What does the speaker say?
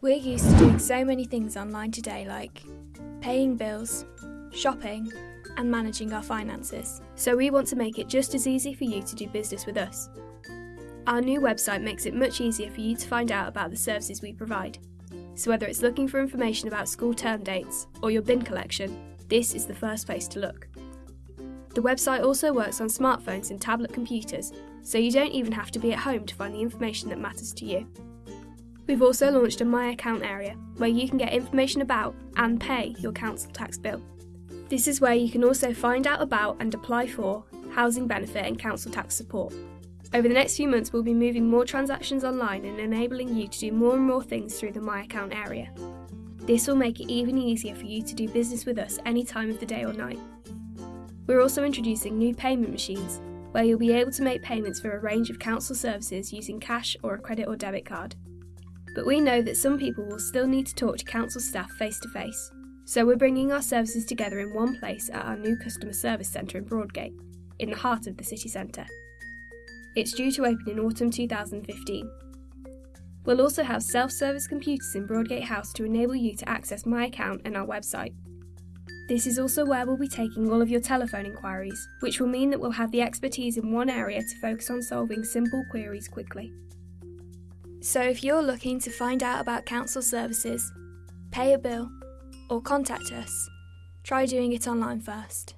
We're used to doing so many things online today, like paying bills, shopping, and managing our finances. So we want to make it just as easy for you to do business with us. Our new website makes it much easier for you to find out about the services we provide. So whether it's looking for information about school term dates or your bin collection, this is the first place to look. The website also works on smartphones and tablet computers, so you don't even have to be at home to find the information that matters to you. We've also launched a My Account area where you can get information about and pay your council tax bill. This is where you can also find out about and apply for housing benefit and council tax support. Over the next few months, we'll be moving more transactions online and enabling you to do more and more things through the My Account area. This will make it even easier for you to do business with us any time of the day or night. We're also introducing new payment machines where you'll be able to make payments for a range of council services using cash or a credit or debit card. But we know that some people will still need to talk to council staff face to face, so we're bringing our services together in one place at our new customer service centre in Broadgate, in the heart of the city centre. It's due to open in autumn 2015. We'll also have self service computers in Broadgate House to enable you to access My Account and our website. This is also where we'll be taking all of your telephone inquiries, which will mean that we'll have the expertise in one area to focus on solving simple queries quickly. So if you're looking to find out about council services, pay a bill, or contact us, try doing it online first.